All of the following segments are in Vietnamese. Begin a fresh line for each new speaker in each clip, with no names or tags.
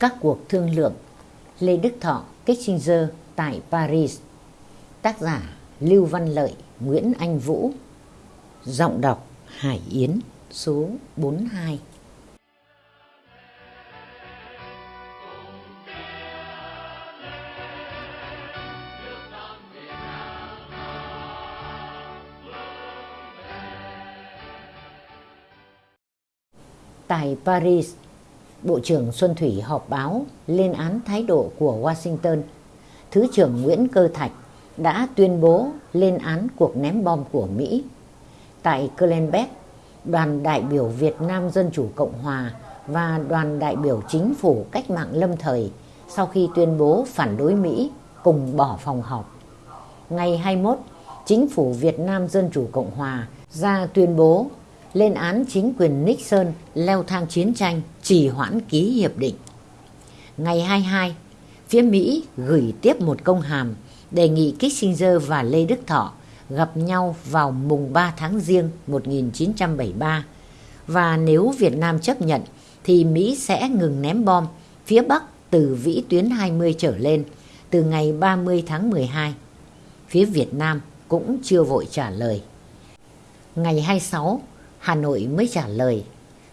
Các cuộc thương lượng. Lê Đức Thọ, Kissinger tại Paris. Tác giả Lưu Văn Lợi, Nguyễn Anh Vũ. Giọng đọc Hải Yến số 42 Tại Paris, Bộ trưởng Xuân Thủy họp báo lên án thái độ của Washington. Thứ trưởng Nguyễn Cơ Thạch đã tuyên bố lên án cuộc ném bom của Mỹ. Tại Clenbeck, đoàn đại biểu Việt Nam Dân Chủ Cộng Hòa và đoàn đại biểu chính phủ cách mạng lâm thời sau khi tuyên bố phản đối Mỹ cùng bỏ phòng họp. Ngày 21, chính phủ Việt Nam Dân Chủ Cộng Hòa ra tuyên bố lên án chính quyền Nixon leo thang chiến tranh, trì hoãn ký hiệp định. Ngày 22, phía Mỹ gửi tiếp một công hàm đề nghị Kissinger và Lê Đức Thọ gặp nhau vào mùng 3 tháng Giêng 1973 và nếu Việt Nam chấp nhận thì Mỹ sẽ ngừng ném bom phía Bắc từ vĩ tuyến 20 trở lên từ ngày 30 tháng 12. Phía Việt Nam cũng chưa vội trả lời. Ngày 26, Hà Nội mới trả lời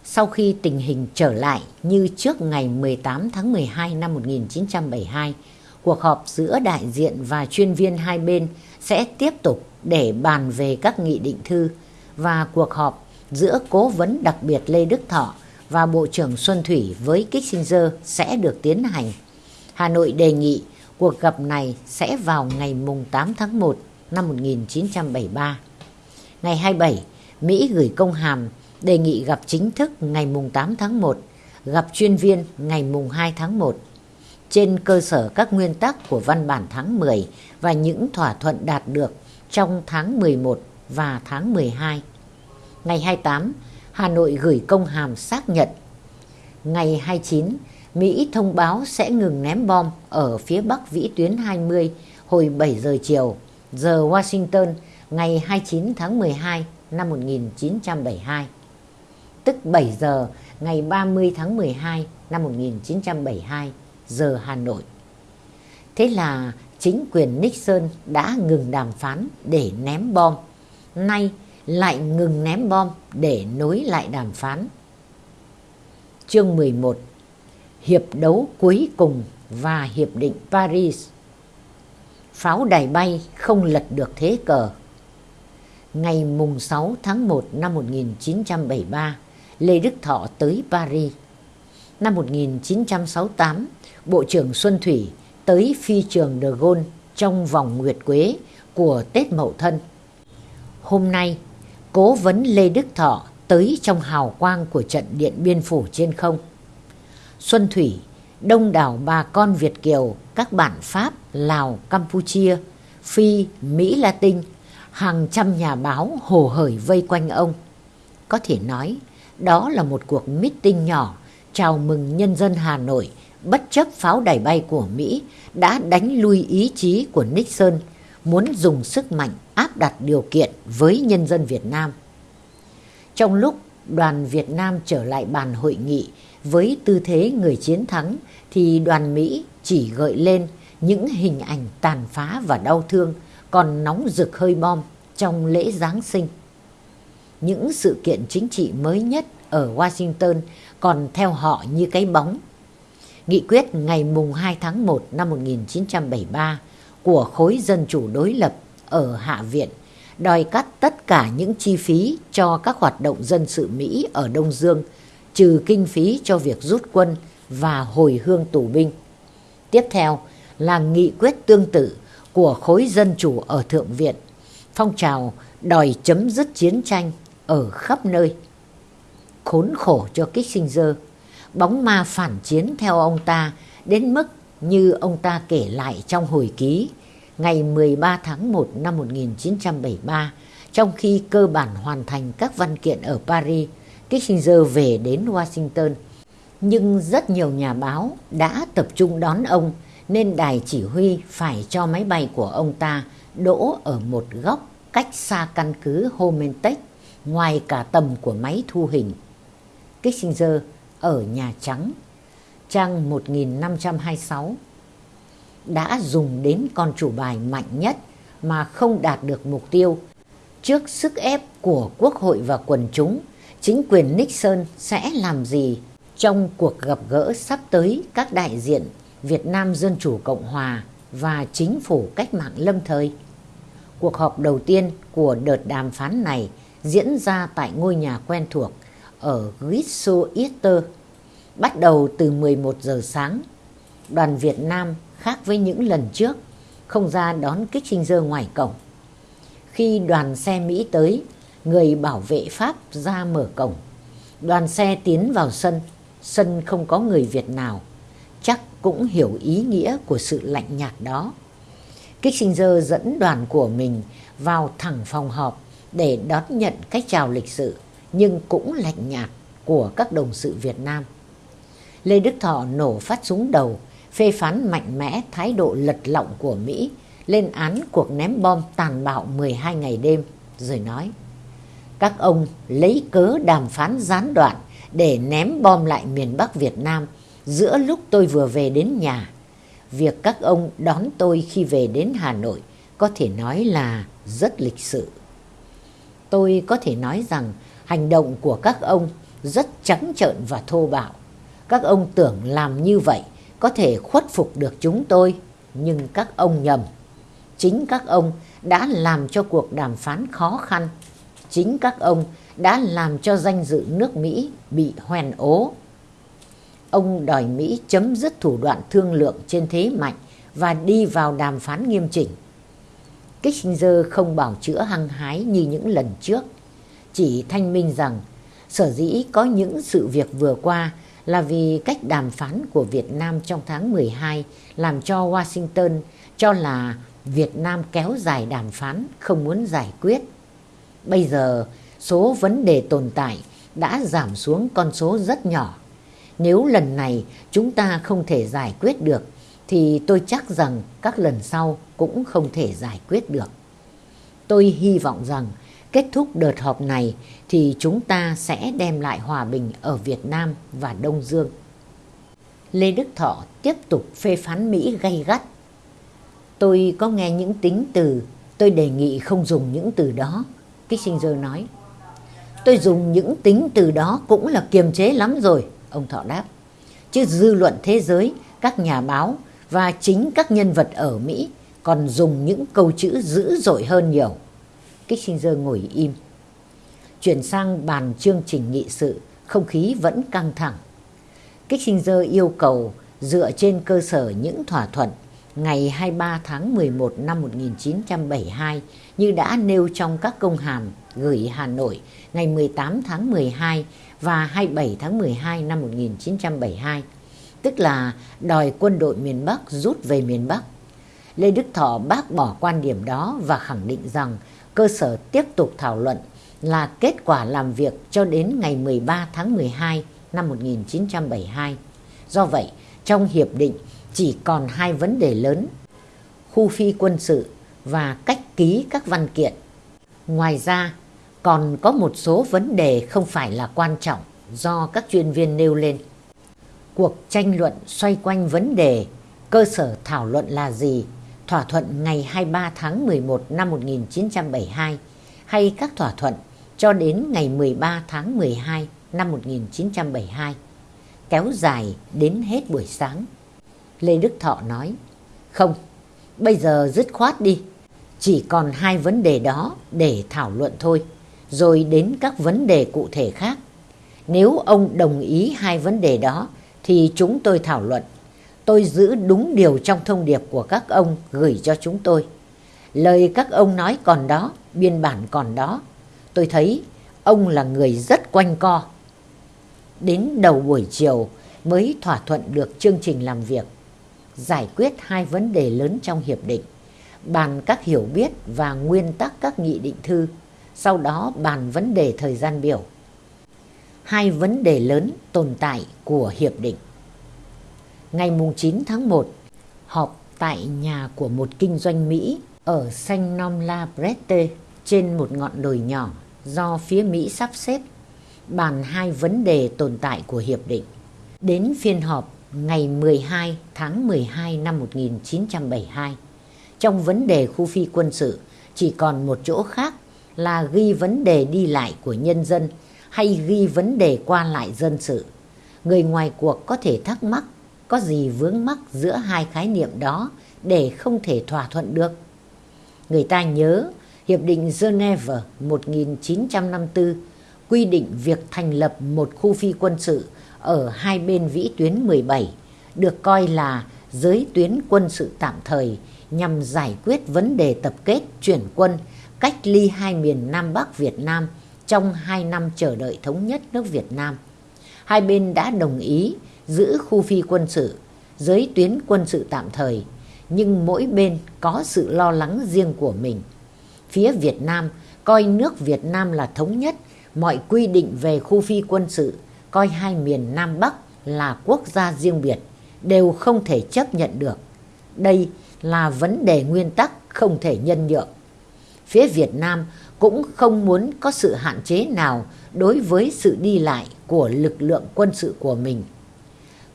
sau khi tình hình trở lại như trước ngày 18 tháng 12 năm 1972, cuộc họp giữa đại diện và chuyên viên hai bên sẽ tiếp tục để bàn về các nghị định thư và cuộc họp giữa cố vấn đặc biệt Lê Đức Thọ và Bộ trưởng Xuân Thủy với Kissinger sẽ được tiến hành. Hà Nội đề nghị cuộc gặp này sẽ vào ngày 8 tháng 1 năm 1973. Ngày 27, Mỹ gửi công hàm đề nghị gặp chính thức ngày mùng 8 tháng 1, gặp chuyên viên ngày mùng 2 tháng 1. Trên cơ sở các nguyên tắc của văn bản tháng 10 và những thỏa thuận đạt được trong tháng 11 và tháng 12. Ngày 28, Hà Nội gửi công hàm xác nhận. Ngày 29, Mỹ thông báo sẽ ngừng ném bom ở phía bắc vĩ tuyến 20 hồi 7 giờ chiều, giờ Washington ngày 29 tháng 12 năm 1972, tức 7 giờ ngày 30 tháng 12 năm 1972 giờ Hà Nội. Thế là chính quyền Nixon đã ngừng đàm phán để ném bom, nay lại ngừng ném bom để nối lại đàm phán. Chương 11 Hiệp đấu cuối cùng và Hiệp định Paris. Pháo đài bay không lật được thế cờ ngày mùng 6 tháng 1 năm 1973, Lê Đức Thọ tới Paris. Năm 1968, Bộ trưởng Xuân Thủy tới phi trường De Gaulle trong vòng Nguyệt Quế của Tết Mậu Thân. Hôm nay, cố vấn Lê Đức Thọ tới trong hào quang của trận Điện Biên Phủ trên không. Xuân Thủy, đông đảo bà con Việt Kiều, các bản Pháp, Lào, Campuchia, Phi, Mỹ Latin hàng trăm nhà báo hồ hởi vây quanh ông. Có thể nói, đó là một cuộc meeting nhỏ chào mừng nhân dân Hà Nội bất chấp pháo đài bay của Mỹ đã đánh lui ý chí của Nixon muốn dùng sức mạnh áp đặt điều kiện với nhân dân Việt Nam. Trong lúc đoàn Việt Nam trở lại bàn hội nghị với tư thế người chiến thắng thì đoàn Mỹ chỉ gợi lên những hình ảnh tàn phá và đau thương còn nóng rực hơi bom trong lễ Giáng sinh. Những sự kiện chính trị mới nhất ở Washington còn theo họ như cái bóng. Nghị quyết ngày mùng 2 tháng 1 năm 1973 của khối dân chủ đối lập ở Hạ viện đòi cắt tất cả những chi phí cho các hoạt động dân sự Mỹ ở Đông Dương, trừ kinh phí cho việc rút quân và hồi hương tù binh. Tiếp theo là nghị quyết tương tự của khối dân chủ ở Thượng viện, phong trào đòi chấm dứt chiến tranh ở khắp nơi. Khốn khổ cho Kissinger, bóng ma phản chiến theo ông ta đến mức như ông ta kể lại trong hồi ký ngày 13 tháng 1 năm 1973, trong khi cơ bản hoàn thành các văn kiện ở Paris, Kissinger về đến Washington. Nhưng rất nhiều nhà báo đã tập trung đón ông nên đài chỉ huy phải cho máy bay của ông ta đỗ ở một góc cách xa căn cứ Homentech ngoài cả tầm của máy thu hình. Kissinger ở Nhà Trắng trang 1526 đã dùng đến con chủ bài mạnh nhất mà không đạt được mục tiêu. Trước sức ép của Quốc hội và quần chúng, chính quyền Nixon sẽ làm gì trong cuộc gặp gỡ sắp tới các đại diện Việt Nam Dân Chủ Cộng Hòa và chính phủ cách mạng lâm thời? Cuộc họp đầu tiên của đợt đàm phán này diễn ra tại ngôi nhà quen thuộc ở Griswold bắt đầu từ 11 giờ sáng. Đoàn Việt Nam khác với những lần trước không ra đón Kissinger ngoài cổng. Khi đoàn xe Mỹ tới, người bảo vệ Pháp ra mở cổng. Đoàn xe tiến vào sân, sân không có người Việt nào, chắc cũng hiểu ý nghĩa của sự lạnh nhạt đó. Kissinger dẫn đoàn của mình vào thẳng phòng họp để đón nhận cách chào lịch sự nhưng cũng lạnh nhạt của các đồng sự Việt Nam. Lê Đức Thọ nổ phát súng đầu, phê phán mạnh mẽ thái độ lật lọng của Mỹ, lên án cuộc ném bom tàn bạo 12 ngày đêm, rồi nói Các ông lấy cớ đàm phán gián đoạn để ném bom lại miền Bắc Việt Nam giữa lúc tôi vừa về đến nhà. Việc các ông đón tôi khi về đến Hà Nội có thể nói là rất lịch sự. Tôi có thể nói rằng hành động của các ông rất trắng trợn và thô bạo. Các ông tưởng làm như vậy có thể khuất phục được chúng tôi, nhưng các ông nhầm. Chính các ông đã làm cho cuộc đàm phán khó khăn. Chính các ông đã làm cho danh dự nước Mỹ bị hoen ố. Ông đòi Mỹ chấm dứt thủ đoạn thương lượng trên thế mạnh và đi vào đàm phán nghiêm chỉnh. Kissinger không bảo chữa hăng hái như những lần trước, chỉ thanh minh rằng sở dĩ có những sự việc vừa qua là vì cách đàm phán của Việt Nam trong tháng 12 làm cho Washington cho là Việt Nam kéo dài đàm phán không muốn giải quyết. Bây giờ số vấn đề tồn tại đã giảm xuống con số rất nhỏ. Nếu lần này chúng ta không thể giải quyết được thì tôi chắc rằng các lần sau cũng không thể giải quyết được. Tôi hy vọng rằng kết thúc đợt họp này thì chúng ta sẽ đem lại hòa bình ở Việt Nam và Đông Dương. Lê Đức Thọ tiếp tục phê phán Mỹ gay gắt. Tôi có nghe những tính từ, tôi đề nghị không dùng những từ đó, Kissinger nói. Tôi dùng những tính từ đó cũng là kiềm chế lắm rồi, ông Thọ đáp. Chứ dư luận thế giới, các nhà báo và chính các nhân vật ở Mỹ còn dùng những câu chữ dữ dội hơn nhiều. Kissinger ngồi im. Chuyển sang bàn chương trình nghị sự, không khí vẫn căng thẳng. Kissinger yêu cầu dựa trên cơ sở những thỏa thuận ngày 23 tháng 11 năm 1972 như đã nêu trong các công hàm gửi Hà Nội ngày 18 tháng 12 và 27 tháng 12 năm 1972, tức là đòi quân đội miền Bắc rút về miền Bắc. Lê Đức Thọ bác bỏ quan điểm đó và khẳng định rằng cơ sở tiếp tục thảo luận là kết quả làm việc cho đến ngày 13 tháng 12 năm 1972. Do vậy, trong hiệp định chỉ còn hai vấn đề lớn, khu phi quân sự và cách ký các văn kiện. Ngoài ra, còn có một số vấn đề không phải là quan trọng do các chuyên viên nêu lên. Cuộc tranh luận xoay quanh vấn đề cơ sở thảo luận là gì thỏa thuận ngày 23 tháng 11 năm 1972 hay các thỏa thuận cho đến ngày 13 tháng 12 năm 1972, kéo dài đến hết buổi sáng. Lê Đức Thọ nói, không, bây giờ dứt khoát đi, chỉ còn hai vấn đề đó để thảo luận thôi, rồi đến các vấn đề cụ thể khác. Nếu ông đồng ý hai vấn đề đó thì chúng tôi thảo luận tôi giữ đúng điều trong thông điệp của các ông gửi cho chúng tôi. Lời các ông nói còn đó, biên bản còn đó. Tôi thấy ông là người rất quanh co. Đến đầu buổi chiều mới thỏa thuận được chương trình làm việc. Giải quyết hai vấn đề lớn trong hiệp định. Bàn các hiểu biết và nguyên tắc các nghị định thư. Sau đó bàn vấn đề thời gian biểu. Hai vấn đề lớn tồn tại của hiệp định ngày 9 tháng 1 họp tại nhà của một kinh doanh Mỹ ở Saint Nom La Brette trên một ngọn đồi nhỏ do phía Mỹ sắp xếp, bàn hai vấn đề tồn tại của hiệp định. Đến phiên họp ngày 12 tháng 12 năm 1972. Trong vấn đề khu phi quân sự, chỉ còn một chỗ khác là ghi vấn đề đi lại của nhân dân hay ghi vấn đề qua lại dân sự. Người ngoài cuộc có thể thắc mắc có gì vướng mắc giữa hai khái niệm đó để không thể thỏa thuận được. Người ta nhớ Hiệp định Geneva 1954 quy định việc thành lập một khu phi quân sự ở hai bên vĩ tuyến 17 được coi là giới tuyến quân sự tạm thời nhằm giải quyết vấn đề tập kết chuyển quân cách ly hai miền Nam Bắc Việt Nam trong hai năm chờ đợi thống nhất nước Việt Nam. Hai bên đã đồng ý giữ khu phi quân sự, giới tuyến quân sự tạm thời, nhưng mỗi bên có sự lo lắng riêng của mình. Phía Việt Nam coi nước Việt Nam là thống nhất, mọi quy định về khu phi quân sự coi hai miền Nam Bắc là quốc gia riêng biệt đều không thể chấp nhận được. Đây là vấn đề nguyên tắc không thể nhân nhượng. Phía Việt Nam cũng không muốn có sự hạn chế nào đối với sự đi lại của lực lượng quân sự của mình.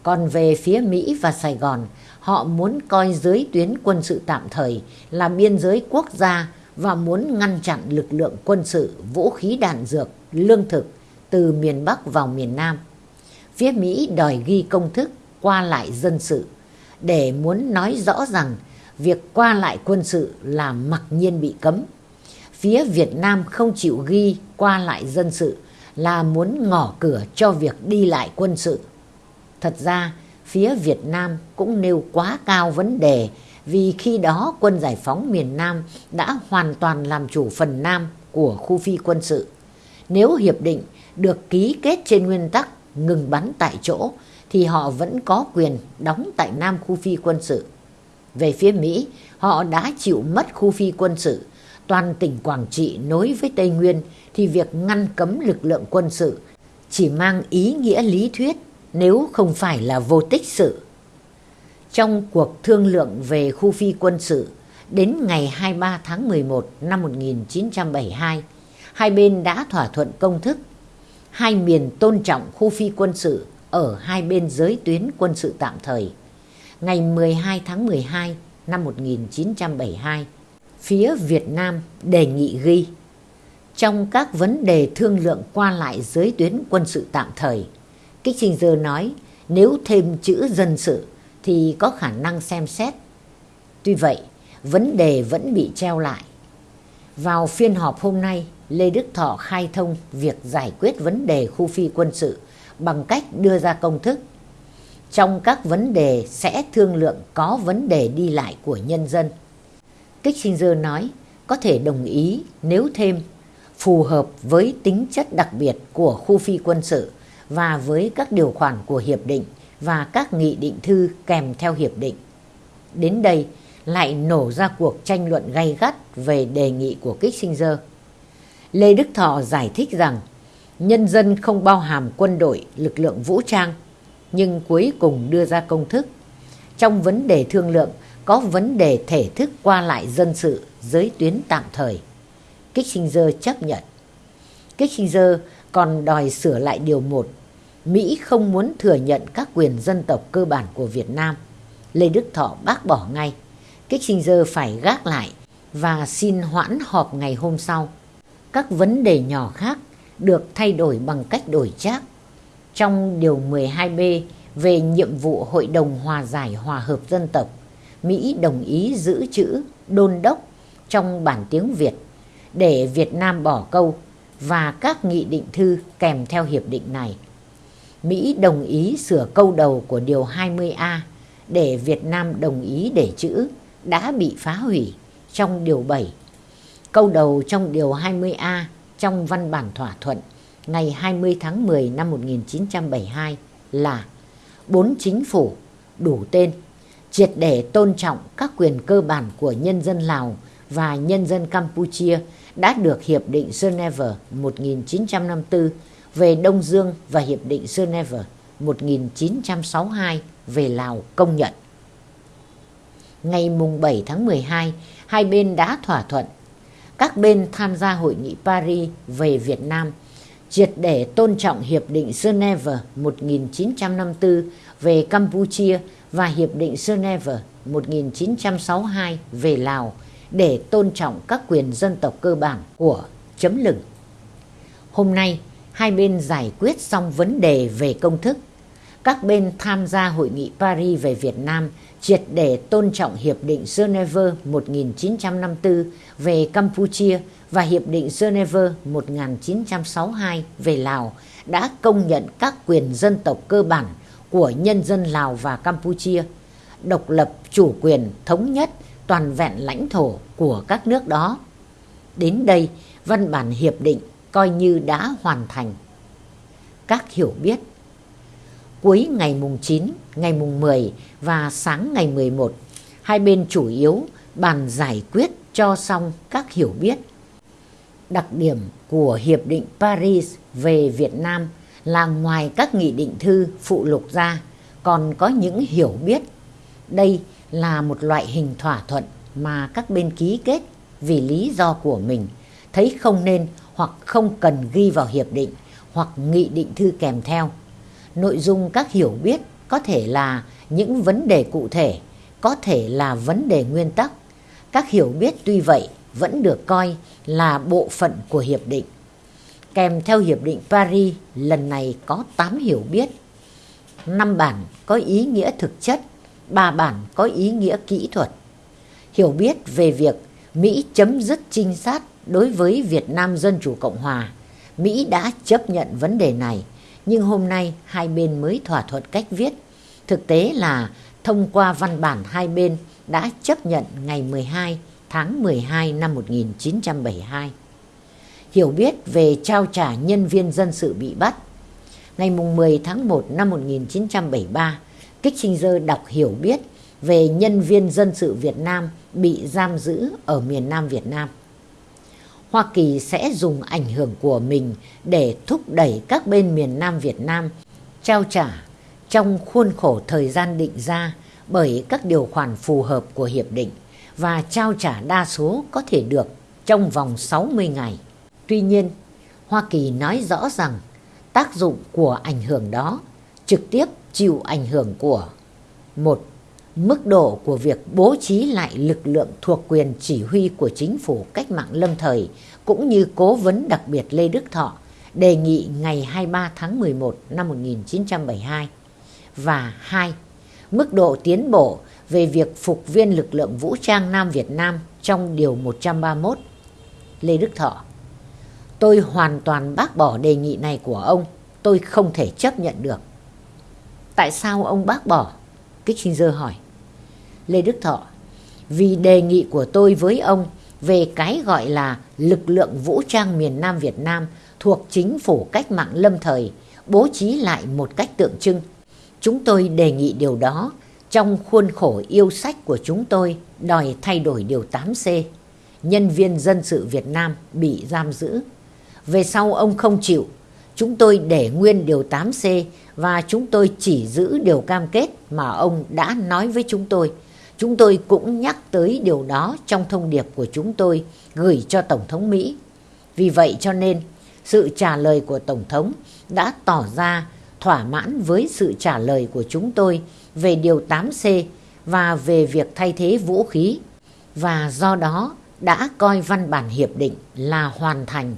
Còn về phía Mỹ và Sài Gòn, họ muốn coi giới tuyến quân sự tạm thời là biên giới quốc gia và muốn ngăn chặn lực lượng quân sự, vũ khí đạn dược, lương thực từ miền Bắc vào miền Nam. Phía Mỹ đòi ghi công thức qua lại dân sự để muốn nói rõ rằng việc qua lại quân sự là mặc nhiên bị cấm. Phía Việt Nam không chịu ghi qua lại dân sự là muốn ngỏ cửa cho việc đi lại quân sự. Thật ra, phía Việt Nam cũng nêu quá cao vấn đề vì khi đó quân giải phóng miền Nam đã hoàn toàn làm chủ phần Nam của khu phi quân sự. Nếu hiệp định được ký kết trên nguyên tắc ngừng bắn tại chỗ thì họ vẫn có quyền đóng tại Nam khu phi quân sự. Về phía Mỹ, họ đã chịu mất khu phi quân sự. Toàn tỉnh Quảng Trị nối với Tây Nguyên thì việc ngăn cấm lực lượng quân sự chỉ mang ý nghĩa lý thuyết nếu không phải là vô tích sự. Trong cuộc thương lượng về khu phi quân sự đến ngày 23 tháng 11 năm 1972, hai bên đã thỏa thuận công thức hai miền tôn trọng khu phi quân sự ở hai bên giới tuyến quân sự tạm thời. Ngày 12 tháng 12 năm 1972, phía Việt Nam đề nghị ghi trong các vấn đề thương lượng qua lại giới tuyến quân sự tạm thời, Kissinger nói nếu thêm chữ dân sự thì có khả năng xem xét. Tuy vậy, vấn đề vẫn bị treo lại. Vào phiên họp hôm nay, Lê Đức Thọ khai thông việc giải quyết vấn đề khu phi quân sự bằng cách đưa ra công thức. Trong các vấn đề sẽ thương lượng có vấn đề đi lại của nhân dân. Kissinger nói, có thể đồng ý nếu thêm, phù hợp với tính chất đặc biệt của khu phi quân sự và với các điều khoản của hiệp định và các nghị định thư kèm theo hiệp định. Đến đây, lại nổ ra cuộc tranh luận gay gắt về đề nghị của Kissinger. Lê Đức Thọ giải thích rằng nhân dân không bao hàm quân đội, lực lượng vũ trang, nhưng cuối cùng đưa ra công thức. Trong vấn đề thương lượng có vấn đề thể thức qua lại dân sự giới tuyến tạm thời. Kissinger chấp nhận. Kissinger còn đòi sửa lại điều 1. Mỹ không muốn thừa nhận các quyền dân tộc cơ bản của Việt Nam. Lê Đức Thọ bác bỏ ngay. Kissinger phải gác lại và xin hoãn họp ngày hôm sau. Các vấn đề nhỏ khác được thay đổi bằng cách đổi trác. Trong điều 12B về nhiệm vụ Hội đồng Hòa giải Hòa hợp Dân tộc, Mỹ đồng ý giữ chữ đôn đốc trong bản tiếng Việt để Việt Nam bỏ câu và các nghị định thư kèm theo hiệp định này. Mỹ đồng ý sửa câu đầu của điều 20A để Việt Nam đồng ý để chữ đã bị phá hủy trong điều 7. Câu đầu trong điều 20A trong văn bản thỏa thuận ngày 20 tháng 10 năm 1972 là bốn chính phủ đủ tên triệt để tôn trọng các quyền cơ bản của nhân dân Lào và nhân dân Campuchia đã được Hiệp định Geneva 1954 về Đông Dương và Hiệp định Geneva 1962 về Lào công nhận. Ngày 7 tháng 12, hai bên đã thỏa thuận. Các bên tham gia hội nghị Paris về Việt Nam triệt để tôn trọng Hiệp định Geneva 1954 về Campuchia và Hiệp định Geneva 1962 về Lào để tôn trọng các quyền dân tộc cơ bản của chấm lửng. Hôm nay, hai bên giải quyết xong vấn đề về công thức. Các bên tham gia hội nghị Paris về Việt Nam triệt để tôn trọng Hiệp định Geneva 1954 về Campuchia và Hiệp định Geneva 1962 về Lào đã công nhận các quyền dân tộc cơ bản của nhân dân Lào và Campuchia, độc lập, chủ quyền, thống nhất, toàn vẹn lãnh thổ của các nước đó. Đến đây, văn bản hiệp định coi như đã hoàn thành. Các hiểu biết Cuối ngày mùng 9, ngày mùng 10 và sáng ngày 11, hai bên chủ yếu bàn giải quyết cho xong các hiểu biết. Đặc điểm của Hiệp định Paris về Việt Nam là ngoài các nghị định thư phụ lục ra còn có những hiểu biết. Đây là một loại hình thỏa thuận mà các bên ký kết vì lý do của mình thấy không nên hoặc không cần ghi vào hiệp định hoặc nghị định thư kèm theo. Nội dung các hiểu biết có thể là những vấn đề cụ thể, có thể là vấn đề nguyên tắc. Các hiểu biết tuy vậy vẫn được coi là bộ phận của hiệp định. Kèm theo hiệp định Paris lần này có 8 hiểu biết. 5 bản có ý nghĩa thực chất, 3 bản có ý nghĩa kỹ thuật. Hiểu biết về việc Mỹ chấm dứt trinh sát đối với Việt Nam Dân Chủ Cộng Hòa. Mỹ đã chấp nhận vấn đề này, nhưng hôm nay hai bên mới thỏa thuận cách viết. Thực tế là thông qua văn bản hai bên đã chấp nhận ngày 12 tháng 12 năm 1972. Hiểu biết về trao trả nhân viên dân sự bị bắt. Ngày 10 tháng 1 năm 1973, Kissinger đọc hiểu biết về nhân viên dân sự Việt Nam bị giam giữ ở miền Nam Việt Nam. Hoa Kỳ sẽ dùng ảnh hưởng của mình để thúc đẩy các bên miền Nam Việt Nam trao trả trong khuôn khổ thời gian định ra bởi các điều khoản phù hợp của hiệp định và trao trả đa số có thể được trong vòng 60 ngày. Tuy nhiên, Hoa Kỳ nói rõ rằng tác dụng của ảnh hưởng đó trực tiếp chịu ảnh hưởng của một mức độ của việc bố trí lại lực lượng thuộc quyền chỉ huy của chính phủ cách mạng lâm thời cũng như cố vấn đặc biệt Lê Đức Thọ đề nghị ngày 23 tháng 11 năm 1972 và hai Mức độ tiến bộ về việc phục viên lực lượng vũ trang Nam Việt Nam trong Điều 131 Lê Đức Thọ Tôi hoàn toàn bác bỏ đề nghị này của ông, tôi không thể chấp nhận được. Tại sao ông bác bỏ? Kissinger hỏi. Lê Đức Thọ, vì đề nghị của tôi với ông về cái gọi là lực lượng vũ trang miền Nam Việt Nam thuộc chính phủ cách mạng lâm thời bố trí lại một cách tượng trưng. Chúng tôi đề nghị điều đó trong khuôn khổ yêu sách của chúng tôi đòi thay đổi điều 8C. Nhân viên dân sự Việt Nam bị giam giữ. Về sau ông không chịu, chúng tôi để nguyên điều 8C và chúng tôi chỉ giữ điều cam kết mà ông đã nói với chúng tôi. Chúng tôi cũng nhắc tới điều đó trong thông điệp của chúng tôi gửi cho Tổng thống Mỹ. Vì vậy cho nên, sự trả lời của Tổng thống đã tỏ ra thỏa mãn với sự trả lời của chúng tôi về điều 8C và về việc thay thế vũ khí và do đó đã coi văn bản hiệp định là hoàn thành.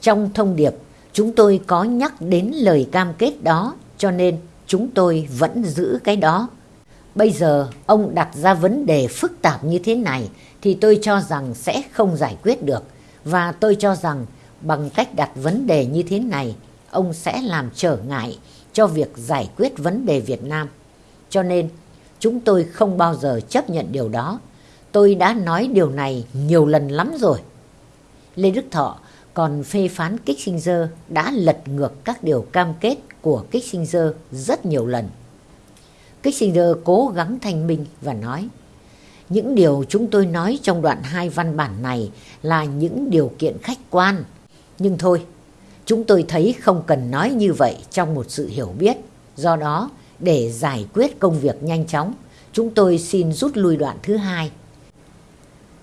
Trong thông điệp, chúng tôi có nhắc đến lời cam kết đó cho nên chúng tôi vẫn giữ cái đó. Bây giờ ông đặt ra vấn đề phức tạp như thế này thì tôi cho rằng sẽ không giải quyết được. Và tôi cho rằng bằng cách đặt vấn đề như thế này, ông sẽ làm trở ngại cho việc giải quyết vấn đề Việt Nam. Cho nên chúng tôi không bao giờ chấp nhận điều đó. Tôi đã nói điều này nhiều lần lắm rồi. Lê Đức Thọ còn phê phán Kissinger đã lật ngược các điều cam kết của Kissinger rất nhiều lần. Kissinger cố gắng thanh minh và nói những điều chúng tôi nói trong đoạn hai văn bản này là những điều kiện khách quan. Nhưng thôi, chúng tôi thấy không cần nói như vậy trong một sự hiểu biết. Do đó, để giải quyết công việc nhanh chóng, chúng tôi xin rút lui đoạn thứ hai.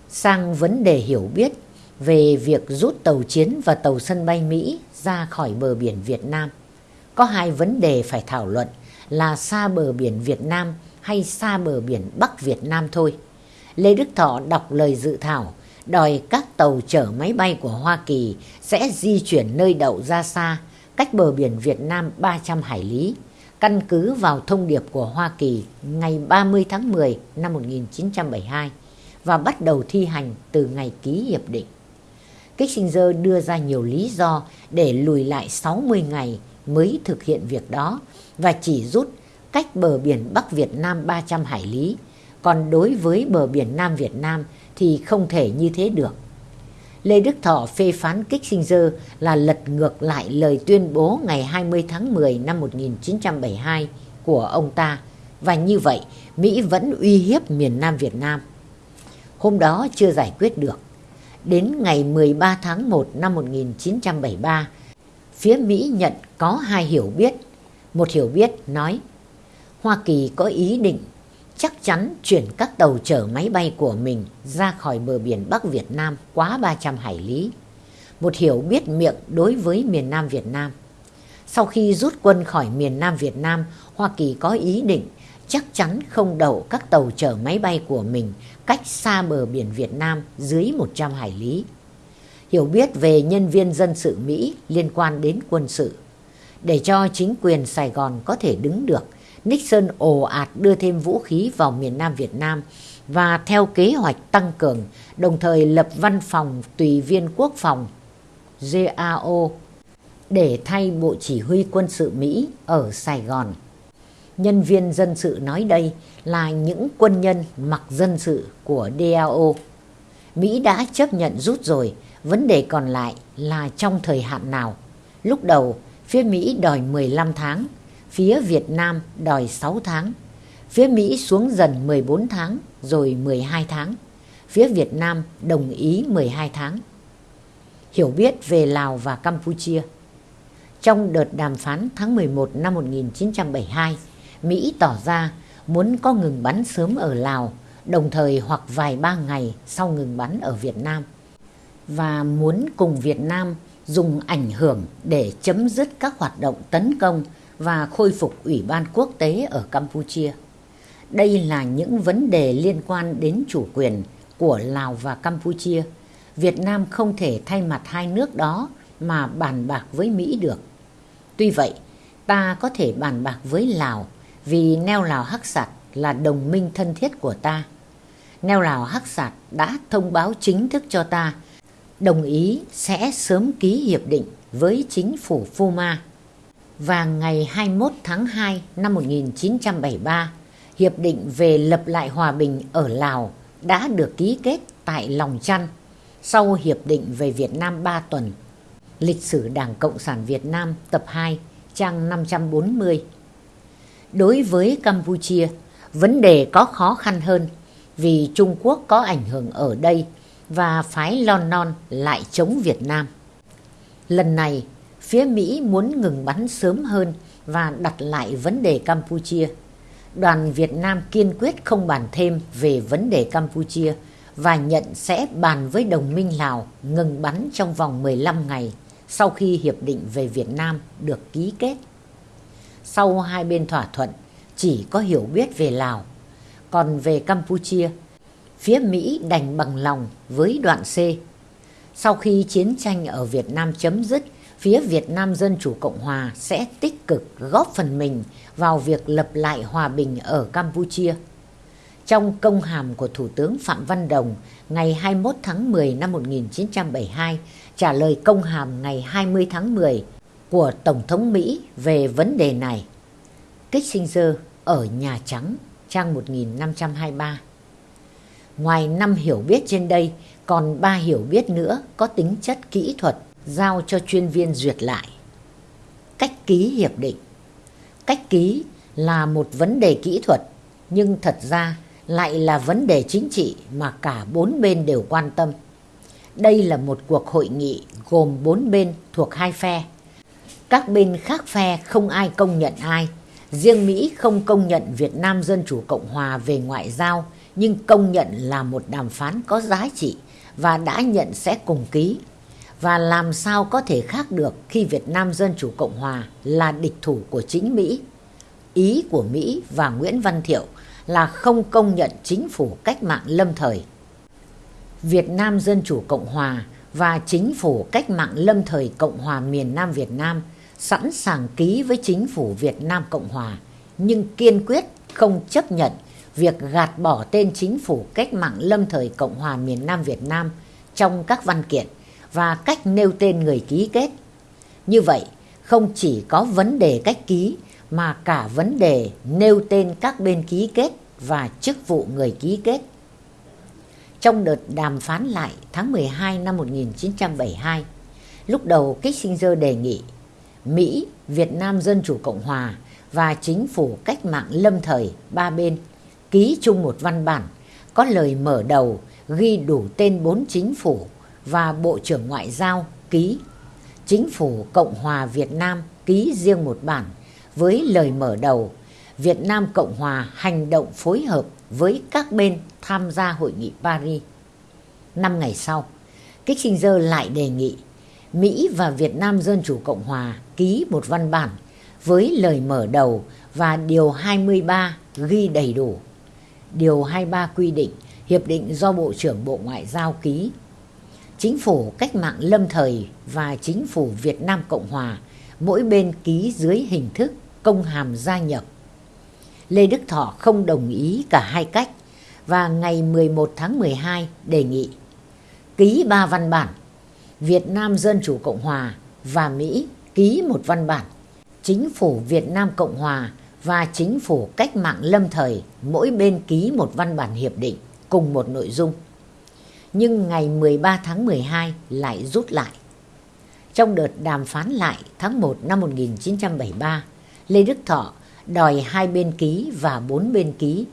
Sang vấn đề hiểu biết về việc rút tàu chiến và tàu sân bay Mỹ ra khỏi bờ biển Việt Nam. Có hai vấn đề phải thảo luận là xa bờ biển Việt Nam hay xa bờ biển Bắc Việt Nam thôi. Lê Đức Thọ đọc lời dự thảo đòi các tàu chở máy bay của Hoa Kỳ sẽ di chuyển nơi đậu ra xa, cách bờ biển Việt Nam 300 hải lý, căn cứ vào thông điệp của Hoa Kỳ ngày 30 tháng 10 năm 1972 và bắt đầu thi hành từ ngày ký hiệp định. Kissinger đưa ra nhiều lý do để lùi lại 60 ngày mới thực hiện việc đó và chỉ rút cách bờ biển Bắc Việt Nam 300 hải lý, còn đối với bờ biển Nam Việt Nam thì không thể như thế được. Lê Đức Thọ phê phán Kissinger là lật ngược lại lời tuyên bố ngày 20 tháng 10 năm 1972 của ông ta và như vậy Mỹ vẫn uy hiếp miền Nam Việt Nam. Hôm đó chưa giải quyết được. Đến ngày 13 tháng 1 năm 1973, phía Mỹ nhận có hai hiểu biết. Một hiểu biết nói Hoa Kỳ có ý định chắc chắn chuyển các tàu chở máy bay của mình ra khỏi bờ biển Bắc Việt Nam quá 300 hải lý. Một hiểu biết miệng đối với miền Nam Việt Nam. Sau khi rút quân khỏi miền Nam Việt Nam, Hoa Kỳ có ý định chắc chắn không đậu các tàu chở máy bay của mình cách xa bờ biển Việt Nam dưới 100 hải lý. Hiểu biết về nhân viên dân sự Mỹ liên quan đến quân sự. Để cho chính quyền Sài Gòn có thể đứng được, Nixon ồ ạt đưa thêm vũ khí vào miền Nam Việt Nam và theo kế hoạch tăng cường, đồng thời lập văn phòng tùy viên quốc phòng GAO để thay Bộ Chỉ huy quân sự Mỹ ở Sài Gòn. Nhân viên dân sự nói đây là những quân nhân mặc dân sự của DAO. Mỹ đã chấp nhận rút rồi, vấn đề còn lại là trong thời hạn nào. Lúc đầu, phía Mỹ đòi 15 tháng, phía Việt Nam đòi 6 tháng. Phía Mỹ xuống dần 14 tháng rồi 12 tháng. Phía Việt Nam đồng ý 12 tháng. Hiểu biết về Lào và Campuchia Trong đợt đàm phán tháng 11 năm 1972, Mỹ tỏ ra muốn có ngừng bắn sớm ở Lào, đồng thời hoặc vài ba ngày sau ngừng bắn ở Việt Nam. Và muốn cùng Việt Nam dùng ảnh hưởng để chấm dứt các hoạt động tấn công và khôi phục Ủy ban quốc tế ở Campuchia. Đây là những vấn đề liên quan đến chủ quyền của Lào và Campuchia. Việt Nam không thể thay mặt hai nước đó mà bàn bạc với Mỹ được. Tuy vậy, ta có thể bàn bạc với Lào vì neo Lào Hắc Sạt là đồng minh thân thiết của ta. Neo Lào Hắc Sạt đã thông báo chính thức cho ta đồng ý sẽ sớm ký hiệp định với chính phủ Puma và ngày 21 tháng 2 năm 1973, Hiệp định về lập lại hòa bình ở Lào đã được ký kết tại Lòng Chăn sau Hiệp định về Việt Nam 3 tuần. Lịch sử Đảng Cộng sản Việt Nam tập 2, trang 540. Đối với Campuchia, vấn đề có khó khăn hơn vì Trung Quốc có ảnh hưởng ở đây và phái Lon Non lại chống Việt Nam. Lần này, phía Mỹ muốn ngừng bắn sớm hơn và đặt lại vấn đề Campuchia. Đoàn Việt Nam kiên quyết không bàn thêm về vấn đề Campuchia và nhận sẽ bàn với đồng minh Lào ngừng bắn trong vòng 15 ngày sau khi Hiệp định về Việt Nam được ký kết. Sau hai bên thỏa thuận, chỉ có hiểu biết về Lào. Còn về Campuchia, phía Mỹ đành bằng lòng với đoạn C. Sau khi chiến tranh ở Việt Nam chấm dứt, phía Việt Nam Dân Chủ Cộng Hòa sẽ tích cực góp phần mình vào việc lập lại hòa bình ở Campuchia. Trong công hàm của Thủ tướng Phạm Văn Đồng ngày 21 tháng 10 năm 1972 trả lời công hàm ngày 20 tháng 10 của Tổng thống Mỹ về vấn đề này. Kissinger ở Nhà Trắng, trang 1523. Ngoài năm hiểu biết trên đây, còn ba hiểu biết nữa có tính chất kỹ thuật giao cho chuyên viên duyệt lại. Cách ký hiệp định Cách ký là một vấn đề kỹ thuật, nhưng thật ra lại là vấn đề chính trị mà cả bốn bên đều quan tâm. Đây là một cuộc hội nghị gồm bốn bên thuộc hai phe. Các bên khác phe không ai công nhận ai. Riêng Mỹ không công nhận Việt Nam Dân Chủ Cộng Hòa về ngoại giao, nhưng công nhận là một đàm phán có giá trị và đã nhận sẽ cùng ký. Và làm sao có thể khác được khi Việt Nam Dân Chủ Cộng Hòa là địch thủ của chính Mỹ. Ý của Mỹ và Nguyễn Văn Thiệu là không công nhận chính phủ cách mạng lâm thời. Việt Nam Dân Chủ Cộng Hòa và chính phủ cách mạng lâm thời Cộng hòa miền Nam Việt Nam sẵn sàng ký với chính phủ Việt Nam Cộng Hòa, nhưng kiên quyết không chấp nhận việc gạt bỏ tên chính phủ cách mạng lâm thời Cộng hòa miền Nam Việt Nam trong các văn kiện và cách nêu tên người ký kết. Như vậy, không chỉ có vấn đề cách ký mà cả vấn đề nêu tên các bên ký kết và chức vụ người ký kết. Trong đợt đàm phán lại tháng 12 năm 1972, lúc đầu Kissinger đề nghị Mỹ, Việt Nam Dân Chủ Cộng Hòa và chính phủ cách mạng lâm thời ba bên ký chung một văn bản có lời mở đầu ghi đủ tên bốn chính phủ và Bộ trưởng Ngoại giao ký. Chính phủ Cộng hòa Việt Nam ký riêng một bản với lời mở đầu Việt Nam Cộng hòa hành động phối hợp với các bên tham gia hội nghị Paris. Năm ngày sau, Kissinger lại đề nghị Mỹ và Việt Nam Dân Chủ Cộng Hòa ký một văn bản với lời mở đầu và Điều 23 ghi đầy đủ. Điều 23 quy định, hiệp định do Bộ trưởng Bộ Ngoại giao ký. Chính phủ cách mạng lâm thời và chính phủ Việt Nam Cộng Hòa, mỗi bên ký dưới hình thức công hàm gia nhập. Lê Đức Thọ không đồng ý cả hai cách và ngày 11 tháng 12 đề nghị ký ba văn bản, Việt Nam Dân Chủ Cộng Hòa và Mỹ ký một văn bản, Chính phủ Việt Nam Cộng Hòa và Chính phủ Cách mạng Lâm thời mỗi bên ký một văn bản hiệp định cùng một nội dung. Nhưng ngày 13 tháng 12 lại rút lại. Trong đợt đàm phán lại tháng 1 năm 1973, Lê Đức Thọ đòi hai bên ký và bốn bên ký.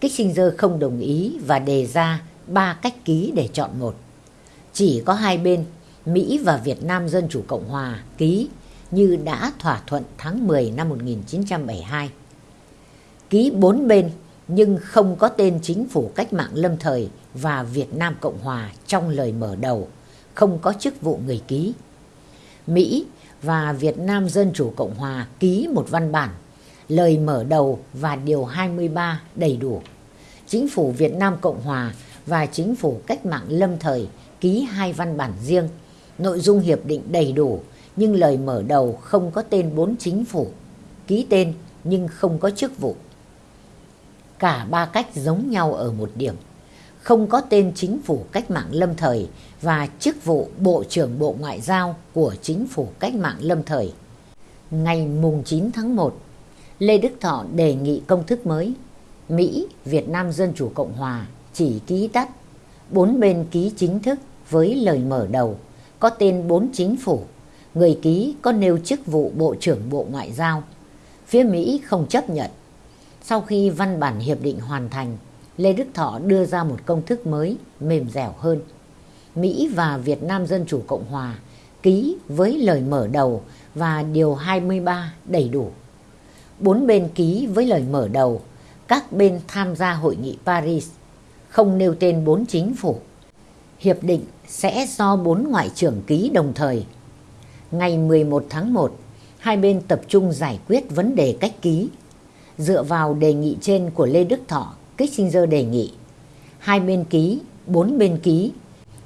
Kissinger không đồng ý và đề ra ba cách ký để chọn một. Chỉ có hai bên, Mỹ và Việt Nam Dân Chủ Cộng Hòa ký như đã thỏa thuận tháng 10 năm 1972. Ký bốn bên nhưng không có tên chính phủ cách mạng lâm thời và Việt Nam Cộng Hòa trong lời mở đầu, không có chức vụ người ký. Mỹ và Việt Nam Dân Chủ Cộng Hòa ký một văn bản, lời mở đầu và điều 23 đầy đủ. Chính phủ Việt Nam Cộng Hòa và Chính phủ Cách mạng Lâm Thời ký hai văn bản riêng, nội dung hiệp định đầy đủ nhưng lời mở đầu không có tên bốn chính phủ, ký tên nhưng không có chức vụ. Cả ba cách giống nhau ở một điểm, không có tên chính phủ cách mạng lâm thời và chức vụ Bộ trưởng Bộ Ngoại giao của chính phủ cách mạng lâm thời. Ngày mùng 9 tháng 1, Lê Đức Thọ đề nghị công thức mới. Mỹ, Việt Nam Dân Chủ Cộng Hòa chỉ ký tắt, bốn bên ký chính thức với lời mở đầu, có tên bốn chính phủ người ký có nêu chức vụ Bộ trưởng Bộ Ngoại giao. Phía Mỹ không chấp nhận. Sau khi văn bản hiệp định hoàn thành, Lê Đức Thọ đưa ra một công thức mới, mềm dẻo hơn. Mỹ và Việt Nam Dân Chủ Cộng Hòa ký với lời mở đầu và điều 23 đầy đủ. Bốn bên ký với lời mở đầu, các bên tham gia hội nghị Paris, không nêu tên bốn chính phủ. Hiệp định sẽ do bốn ngoại trưởng ký đồng thời ngày 11 tháng 1, hai bên tập trung giải quyết vấn đề cách ký. Dựa vào đề nghị trên của Lê Đức Thọ, Kissinger đề nghị hai bên ký, bốn bên ký,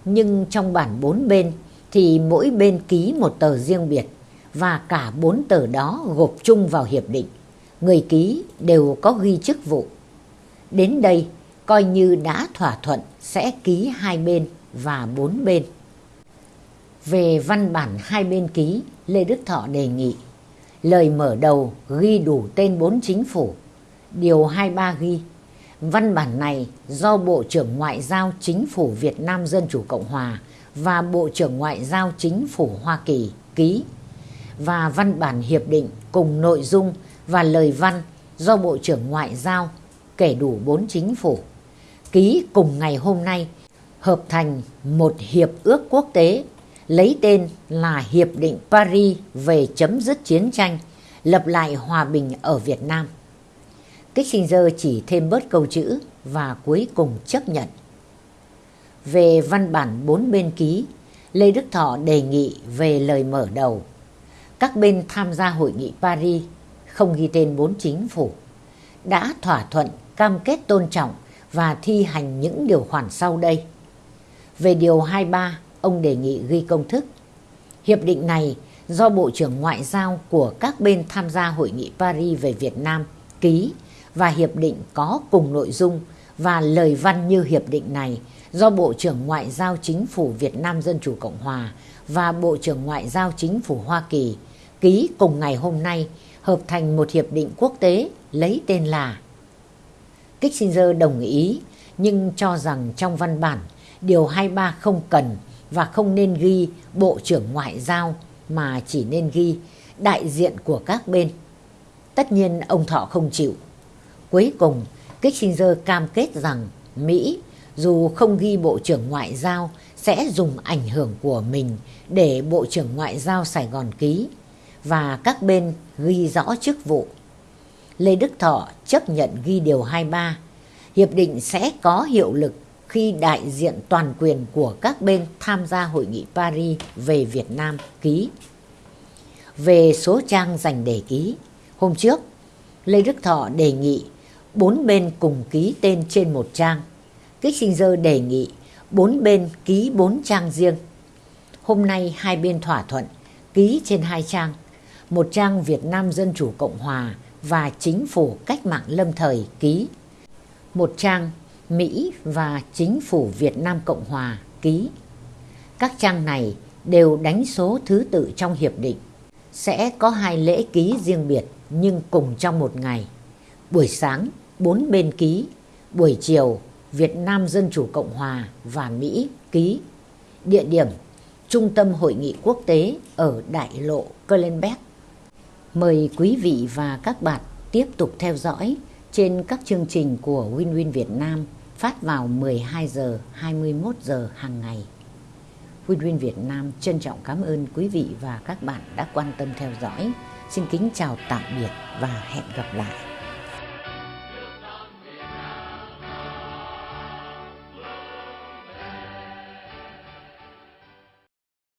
nhưng trong bản bốn bên thì mỗi bên ký một tờ riêng biệt và cả bốn tờ đó gộp chung vào hiệp định. Người ký đều có ghi chức vụ. Đến đây coi như đã thỏa thuận sẽ ký hai bên và bốn bên. Về văn bản hai bên ký, Lê Đức Thọ đề nghị lời mở đầu ghi đủ tên bốn chính phủ, điều 23 ghi văn bản này do Bộ trưởng Ngoại giao Chính phủ Việt Nam Dân Chủ Cộng Hòa và Bộ trưởng Ngoại giao Chính phủ Hoa Kỳ ký. Và văn bản hiệp định cùng nội dung và lời văn do Bộ trưởng Ngoại giao kể đủ bốn chính phủ. Ký cùng ngày hôm nay hợp thành một hiệp ước quốc tế lấy tên là Hiệp định Paris về chấm dứt chiến tranh, lập lại hòa bình ở Việt Nam. Kissinger chỉ thêm bớt câu chữ và cuối cùng chấp nhận. Về văn bản bốn bên ký, Lê Đức Thọ đề nghị về lời mở đầu. Các bên tham gia hội nghị Paris không ghi tên bốn chính phủ đã thỏa thuận cam kết tôn trọng và thi hành những điều khoản sau đây. Về điều 23, ông đề nghị ghi công thức. Hiệp định này do Bộ trưởng Ngoại giao của các bên tham gia hội nghị Paris về Việt Nam ký và hiệp định có cùng nội dung và lời văn như hiệp định này do Bộ trưởng Ngoại giao Chính phủ Việt Nam Dân Chủ Cộng Hòa và Bộ trưởng Ngoại giao Chính phủ Hoa Kỳ ký cùng ngày hôm nay hợp thành một hiệp định quốc tế lấy tên là Kissinger đồng ý nhưng cho rằng trong văn bản điều 23 không cần và không nên ghi Bộ trưởng Ngoại giao mà chỉ nên ghi đại diện của các bên. Tất nhiên ông Thọ không chịu. Cuối cùng, Kissinger cam kết rằng Mỹ dù không ghi Bộ trưởng Ngoại giao sẽ dùng ảnh hưởng của mình để Bộ trưởng Ngoại giao Sài Gòn ký và các bên ghi rõ chức vụ. Lê Đức Thọ chấp nhận ghi điều 23. Hiệp định sẽ có hiệu lực khi đại diện toàn quyền của các bên tham gia hội nghị Paris về Việt Nam ký. Về số trang dành để ký, hôm trước Lê Đức Thọ đề nghị bốn bên cùng ký tên trên một trang. Kissinger đề nghị bốn bên ký bốn trang riêng. Hôm nay hai bên thỏa thuận ký trên hai trang, một trang Việt Nam Dân Chủ Cộng Hòa và Chính phủ Cách mạng Lâm Thời ký, một trang Mỹ và Chính phủ Việt Nam Cộng Hòa ký. Các trang này đều đánh số thứ tự trong hiệp định. Sẽ có hai lễ ký riêng biệt nhưng cùng trong một ngày. Buổi sáng, bốn bên ký. Buổi chiều, Việt Nam Dân Chủ Cộng Hòa và Mỹ ký. Địa điểm, Trung tâm Hội nghị Quốc tế ở Đại lộ Kölnberg. Mời quý vị và các bạn tiếp tục theo dõi trên các chương trình của Winwin Win Việt Nam phát vào 12 giờ 21 giờ hàng ngày. Huy Win Việt Nam trân trọng cảm ơn quý vị và các bạn đã quan tâm theo dõi. Xin kính chào tạm biệt và hẹn gặp lại.